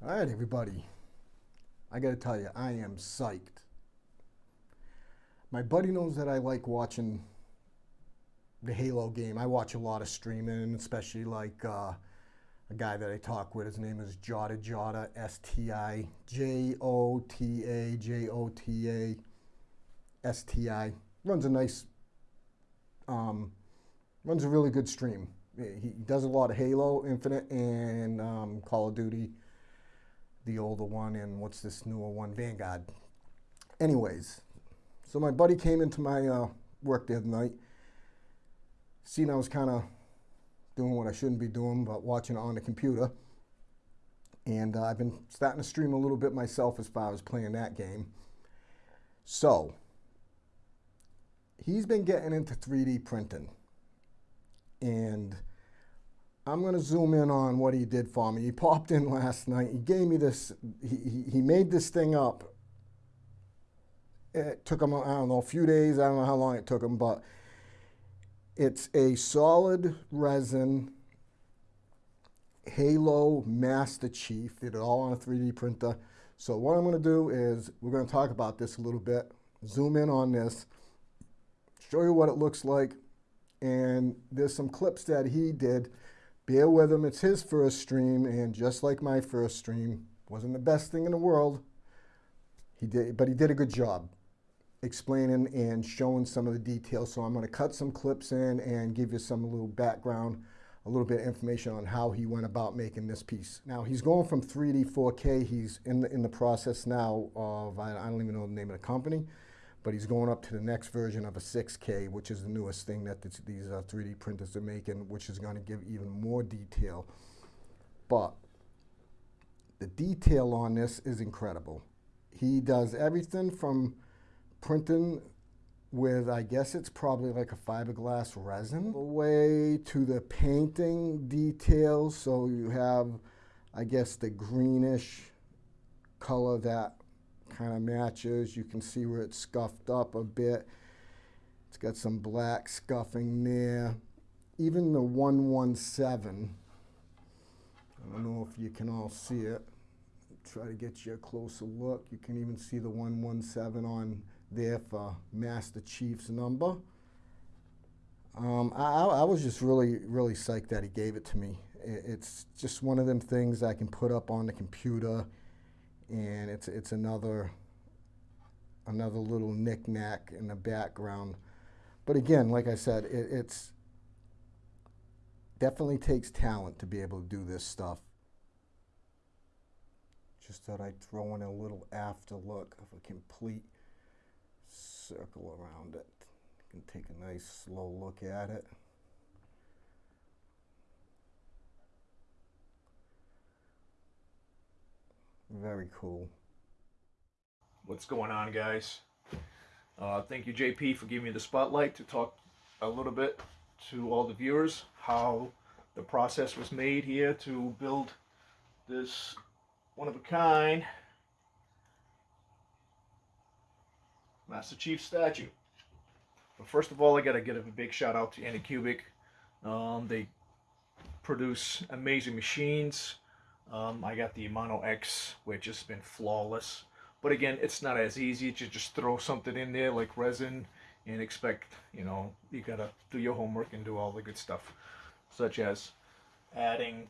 All right, everybody. I got to tell you, I am psyched. My buddy knows that I like watching the Halo game. I watch a lot of streaming, especially like uh, a guy that I talk with. His name is Jota Jota, S T I J O T A J O T A S T I. Runs a nice, um, runs a really good stream. He does a lot of Halo Infinite and um, Call of Duty, the older one, and what's this newer one, Vanguard. Anyways, so my buddy came into my uh, work the other night, seen I was kind of doing what I shouldn't be doing, but watching it on the computer. And uh, I've been starting to stream a little bit myself as far as playing that game. So, he's been getting into 3D printing. And I'm going to zoom in on what he did for me. He popped in last night. He gave me this, he, he made this thing up. It took him, I don't know, a few days. I don't know how long it took him, but it's a solid resin Halo Master Chief. Did it all on a 3D printer. So what I'm going to do is we're going to talk about this a little bit, zoom in on this, show you what it looks like, and there's some clips that he did. Bear with him, it's his first stream, and just like my first stream, wasn't the best thing in the world. He did, but he did a good job explaining and showing some of the details. So I'm going to cut some clips in and give you some little background, a little bit of information on how he went about making this piece. Now he's going from 3D 4K. He's in the in the process now of I, I don't even know the name of the company, but he's going up to the next version of a 6K, which is the newest thing that this, these uh, 3D printers are making, which is going to give even more detail. But the detail on this is incredible. He does everything from printing with, I guess it's probably like a fiberglass resin, way to the painting details. So you have, I guess, the greenish color that kind of matches. You can see where it's scuffed up a bit. It's got some black scuffing there. Even the 117, I don't know if you can all see it. Try to get you a closer look. You can even see the 117 on there for Master Chief's number. Um, I, I, was just really, really psyched that he gave it to me. It's just one of them things I can put up on the computer, and it's it's another another little knickknack in the background. But again, like I said, it, it's definitely takes talent to be able to do this stuff. Just thought I'd throw in a little after look of a complete circle around it. You can take a nice slow look at it. Very cool. What's going on guys? Uh, thank you JP for giving me the spotlight to talk a little bit to all the viewers how the process was made here to build this one of a kind Master Chief statue. But first of all, I gotta give a big shout out to Anycubic. Um, they produce amazing machines. Um, I got the Mono X, which has been flawless. But again, it's not as easy to just throw something in there like resin and expect, you know, you gotta do your homework and do all the good stuff, such as adding,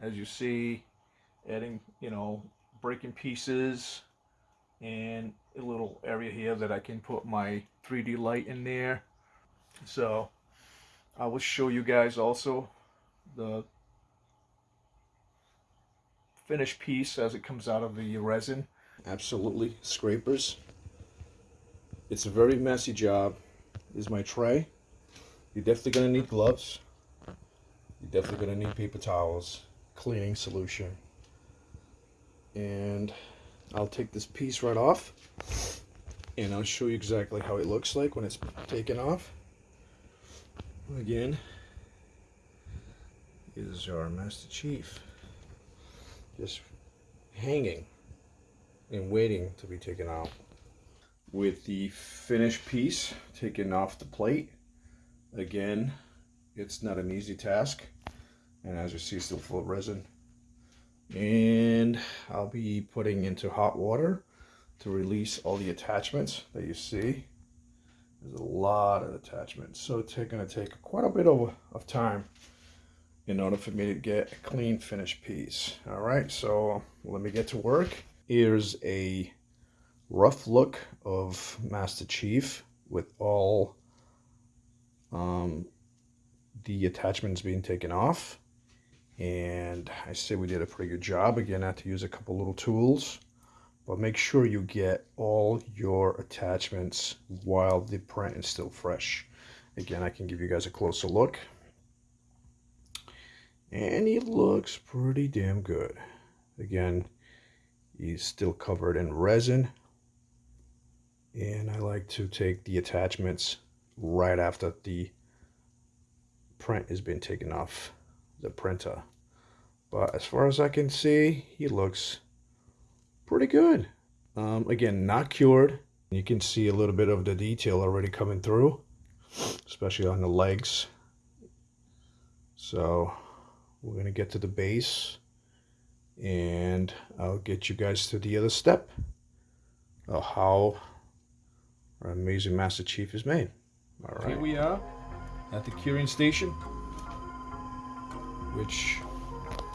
as you see, adding, you know, breaking pieces, and a little area here that I can put my 3D light in there. So I will show you guys also the finished piece as it comes out of the resin. Absolutely scrapers. It's a very messy job. Is my tray. You're definitely going to need gloves. You're definitely going to need paper towels, cleaning solution, and I'll take this piece right off and I'll show you exactly how it looks like when it's taken off. Again, is our Master Chief just hanging and waiting to be taken out. With the finished piece taken off the plate, again, it's not an easy task. And as you see, still full of resin. And I'll be putting into hot water to release all the attachments that you see. There's a lot of attachments, so it's going to take quite a bit of, of time in order for me to get a clean finished piece. All right, so let me get to work. Here's a rough look of Master Chief with all um, the attachments being taken off. And I say we did a pretty good job. Again, I had to use a couple little tools. But make sure you get all your attachments while the print is still fresh. Again, I can give you guys a closer look. And he looks pretty damn good. Again, he's still covered in resin. And I like to take the attachments right after the print has been taken off the printer. But as far as I can see, he looks pretty good. Um, again, not cured. You can see a little bit of the detail already coming through, especially on the legs. So we're going to get to the base and I'll get you guys to the other step of how our amazing Master Chief is made. All right. Here we are at the curing station, which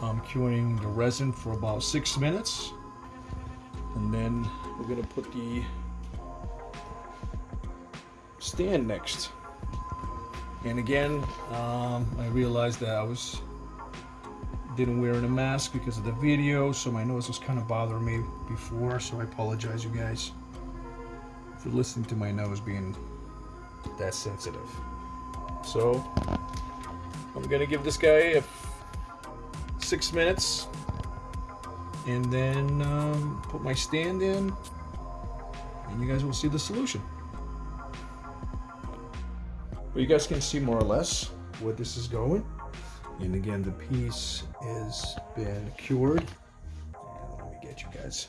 I'm curing the resin for about six minutes. And then we're gonna put the stand next. And again, um, I realized that I was didn't wear a mask because of the video, so my nose was kind of bothering me before, so I apologize you guys for listening to my nose being that sensitive. So, I'm gonna give this guy a six minutes and then um, put my stand in and you guys will see the solution. But you guys can see more or less where this is going. And again, the piece has been cured. And let me get you guys.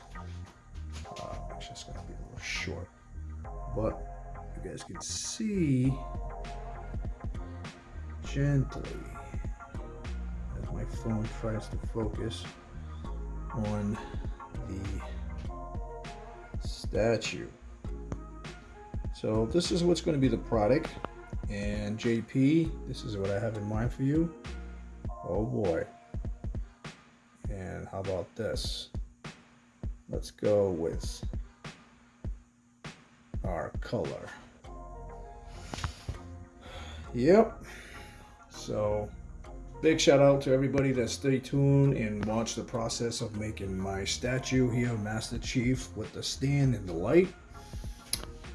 Uh, actually, it's going to be a little short. But you guys can see gently as my phone tries to focus on the statue. So this is what's going to be the product. And JP, this is what I have in mind for you. Oh boy. And how about this? Let's go with our color. Yep. So big shout out to everybody that stay tuned and watch the process of making my statue here, Master Chief, with the stand and the light.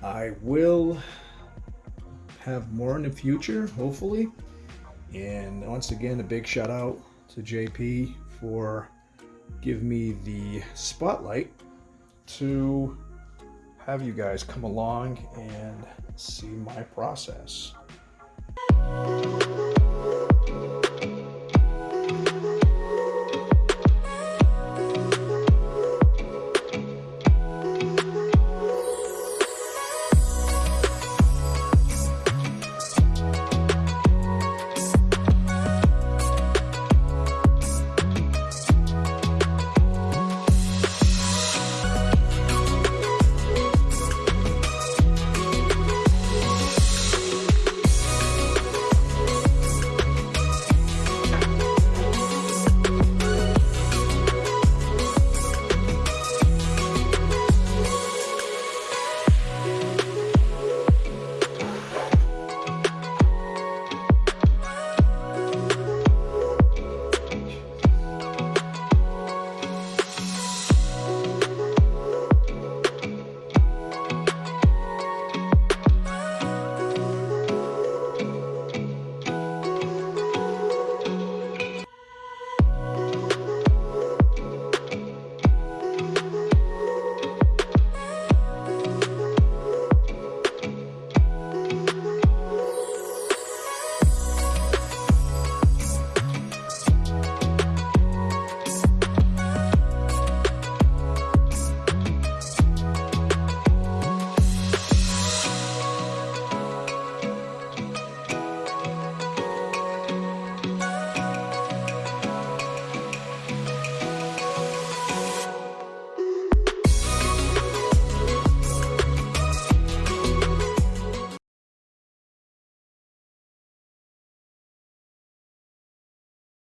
I will have more in the future, hopefully. And once again, a big shout out to JP for giving me the spotlight to have you guys come along and see my process.